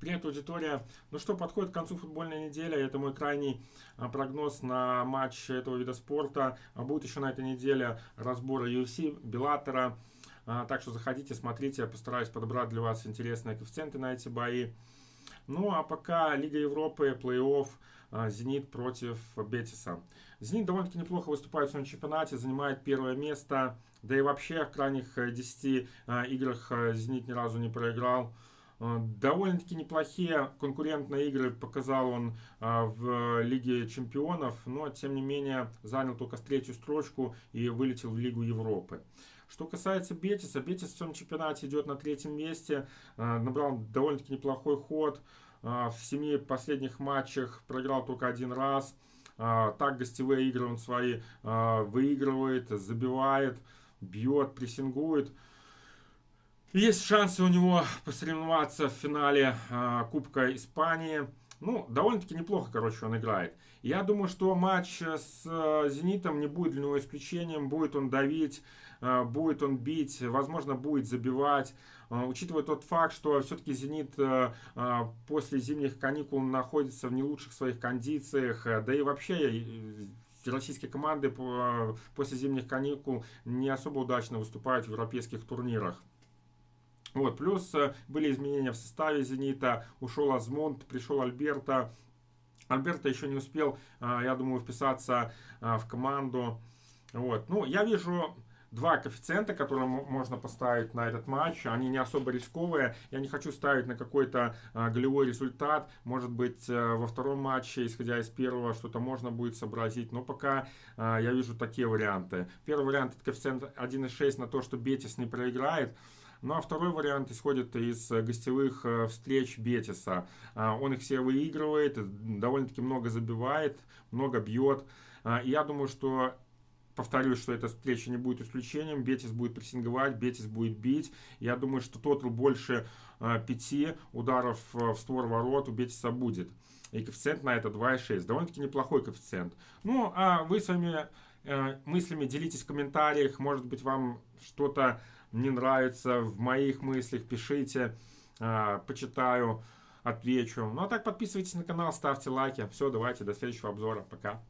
Привет, аудитория. Ну что, подходит к концу футбольная неделя. Это мой крайний а, прогноз на матч этого вида спорта. А, будет еще на этой неделе разбор UFC, Беллатора. Так что заходите, смотрите. Я постараюсь подобрать для вас интересные коэффициенты на эти бои. Ну а пока Лига Европы, плей-офф, а, Зенит против Бетиса. Зенит довольно-таки неплохо выступает в своем чемпионате, занимает первое место. Да и вообще в крайних 10 играх Зенит ни разу не проиграл. Э, довольно-таки неплохие конкурентные игры показал он э, в Лиге Чемпионов, но тем не менее занял только третью строчку и вылетел в Лигу Европы. Что касается Бетиса, Бетис в своем чемпионате идет на третьем месте, э, набрал довольно-таки неплохой ход. В семи последних матчах проиграл только один раз. Так гостевые игры он свои выигрывает, забивает, бьет, прессингует. Есть шансы у него посоревноваться в финале э, Кубка Испании. Ну, довольно-таки неплохо, короче, он играет. Я думаю, что матч с э, «Зенитом» не будет для него исключением. Будет он давить, э, будет он бить, возможно, будет забивать. Э, учитывая тот факт, что все-таки «Зенит» э, э, после зимних каникул находится в не лучших своих кондициях. Да и вообще российские команды после зимних каникул не особо удачно выступают в европейских турнирах. Вот, плюс э, были изменения в составе «Зенита», ушел Азмунд, пришел Альберта. Альберта еще не успел, э, я думаю, вписаться э, в команду. Вот. Ну, я вижу два коэффициента, которые можно поставить на этот матч. Они не особо рисковые. Я не хочу ставить на какой-то голевой результат. Может быть, во втором матче, исходя из первого, что-то можно будет сообразить. Но пока я вижу такие варианты. Первый вариант это коэффициент 1,6 на то, что Бетис не проиграет. Ну а второй вариант исходит из э, гостевых э, встреч Бетиса. А, он их все выигрывает, довольно-таки много забивает, много бьет. А, я думаю, что повторюсь, что эта встреча не будет исключением. Бетис будет прессинговать, Бетис будет бить. Я думаю, что тотал больше э, пяти ударов в створ ворот у Бетиса будет. И коэффициент на это 2,6. Довольно-таки неплохой коэффициент. Ну, а вы своими э, мыслями делитесь в комментариях. Может быть, вам что-то не нравится в моих мыслях, пишите, а, почитаю, отвечу. Ну а так подписывайтесь на канал, ставьте лайки. Все, давайте, до следующего обзора. Пока.